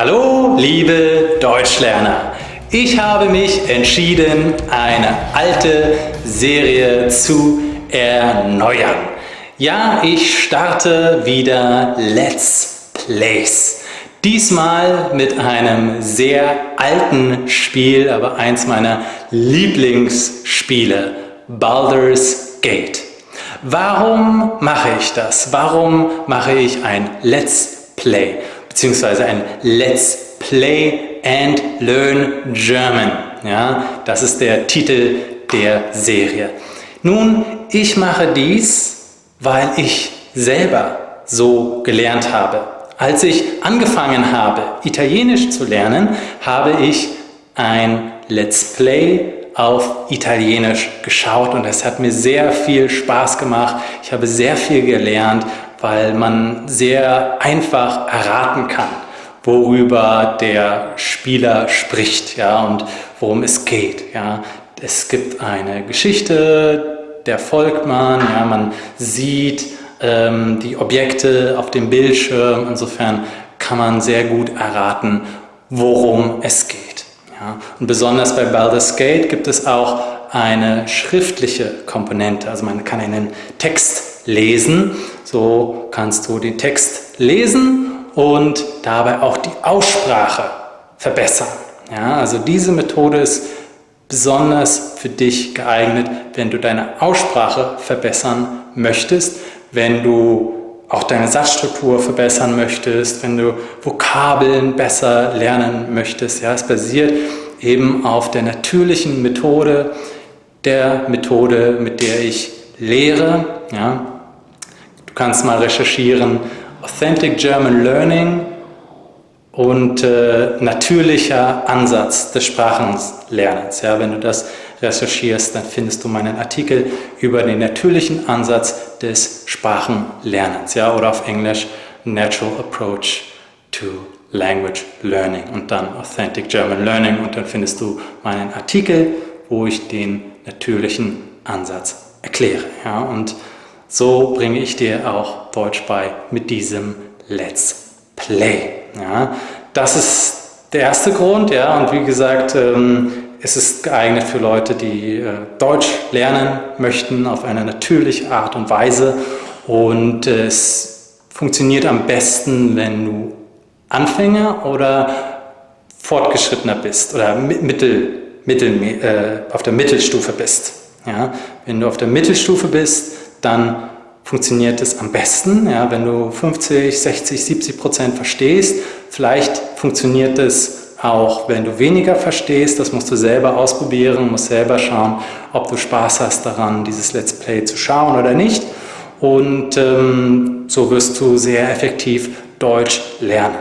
Hallo, liebe Deutschlerner! Ich habe mich entschieden, eine alte Serie zu erneuern. Ja, ich starte wieder Let's Plays. Diesmal mit einem sehr alten Spiel, aber eins meiner Lieblingsspiele, Baldur's Gate. Warum mache ich das? Warum mache ich ein Let's Play? Beziehungsweise ein Let's Play and Learn German. Ja, das ist der Titel der Serie. Nun, ich mache dies, weil ich selber so gelernt habe. Als ich angefangen habe, Italienisch zu lernen, habe ich ein Let's Play auf Italienisch geschaut und es hat mir sehr viel Spaß gemacht. Ich habe sehr viel gelernt weil man sehr einfach erraten kann, worüber der Spieler spricht ja, und worum es geht. Ja. Es gibt eine Geschichte, der folgt man, ja, man sieht ähm, die Objekte auf dem Bildschirm, insofern kann man sehr gut erraten, worum es geht. Ja. Und besonders bei Baldur's Gate gibt es auch eine schriftliche Komponente, also man kann einen Text lesen so kannst du den Text lesen und dabei auch die Aussprache verbessern. Ja, also diese Methode ist besonders für dich geeignet, wenn du deine Aussprache verbessern möchtest, wenn du auch deine Satzstruktur verbessern möchtest, wenn du Vokabeln besser lernen möchtest. Ja, es basiert eben auf der natürlichen Methode, der Methode, mit der ich lehre. Ja, kannst mal recherchieren, Authentic German Learning und äh, natürlicher Ansatz des Sprachenlernens. Ja, wenn du das recherchierst, dann findest du meinen Artikel über den natürlichen Ansatz des Sprachenlernens ja, oder auf Englisch Natural Approach to Language Learning und dann Authentic German Learning und dann findest du meinen Artikel, wo ich den natürlichen Ansatz erkläre. Ja, und so bringe ich dir auch Deutsch bei mit diesem Let's Play. Ja, das ist der erste Grund. Ja, und wie gesagt, ähm, es ist geeignet für Leute, die äh, Deutsch lernen möchten auf eine natürliche Art und Weise. Und es funktioniert am besten, wenn du Anfänger oder Fortgeschrittener bist oder mittel, mittel, äh, auf der Mittelstufe bist. Ja, wenn du auf der Mittelstufe bist, dann funktioniert es am besten. Ja, wenn du 50, 60, 70 Prozent verstehst, vielleicht funktioniert es auch, wenn du weniger verstehst. Das musst du selber ausprobieren, musst selber schauen, ob du Spaß hast daran, dieses Let's Play zu schauen oder nicht. Und ähm, so wirst du sehr effektiv Deutsch lernen.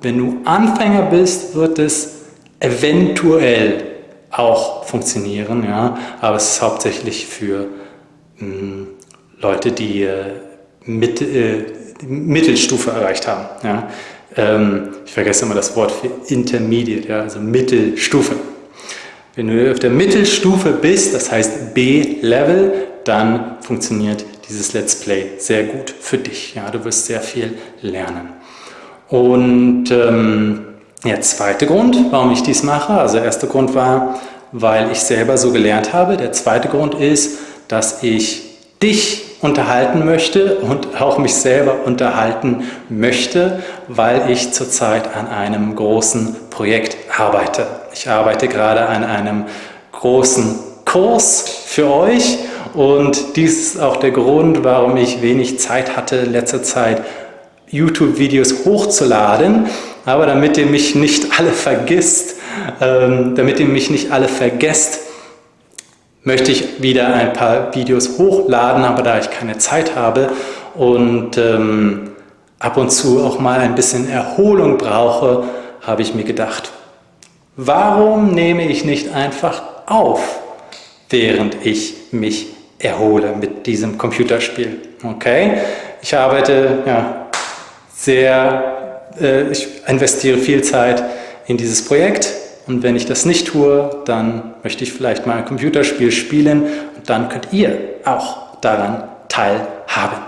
Wenn du Anfänger bist, wird es eventuell auch funktionieren, ja, aber es ist hauptsächlich für mh, hm, Leute, die äh, mit, äh, Mittelstufe erreicht haben. Ja. Ähm, ich vergesse immer das Wort für Intermediate, ja, also Mittelstufe. Wenn du auf der Mittelstufe bist, das heißt B-Level, dann funktioniert dieses Let's Play sehr gut für dich. Ja, du wirst sehr viel lernen. Und ähm, der zweite Grund, warum ich dies mache, also der erste Grund war, weil ich selber so gelernt habe. Der zweite Grund ist, dass ich dich unterhalten möchte und auch mich selber unterhalten möchte, weil ich zurzeit an einem großen Projekt arbeite. Ich arbeite gerade an einem großen Kurs für euch und dies ist auch der Grund, warum ich wenig Zeit hatte, letzter Zeit YouTube-Videos hochzuladen. Aber damit ihr mich nicht alle vergisst, ähm, damit ihr mich nicht alle vergesst, möchte ich wieder ein paar Videos hochladen, aber da ich keine Zeit habe und ähm, ab und zu auch mal ein bisschen Erholung brauche, habe ich mir gedacht, warum nehme ich nicht einfach auf, während ich mich erhole mit diesem Computerspiel. Okay, ich arbeite ja, sehr, äh, ich investiere viel Zeit in dieses Projekt und wenn ich das nicht tue, dann möchte ich vielleicht mal ein Computerspiel spielen und dann könnt ihr auch daran teilhaben.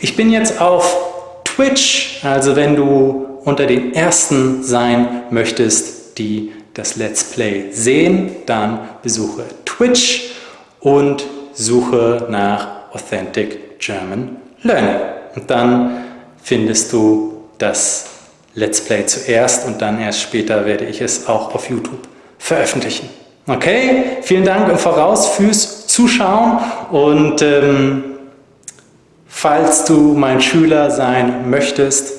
Ich bin jetzt auf Twitch, also wenn du unter den Ersten sein möchtest, die das Let's Play sehen, dann besuche Twitch und suche nach Authentic German Learning. Und dann findest du das Let's Play zuerst und dann erst später werde ich es auch auf YouTube veröffentlichen. Okay, vielen Dank im Voraus fürs Zuschauen und ähm, falls du mein Schüler sein möchtest,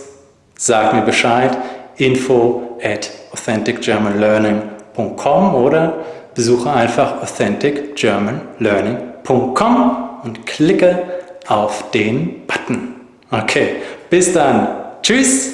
sag mir Bescheid, info at authenticgermanlearning.com oder besuche einfach authenticgermanlearning.com und klicke auf den Button. Okay, bis dann. Tschüss.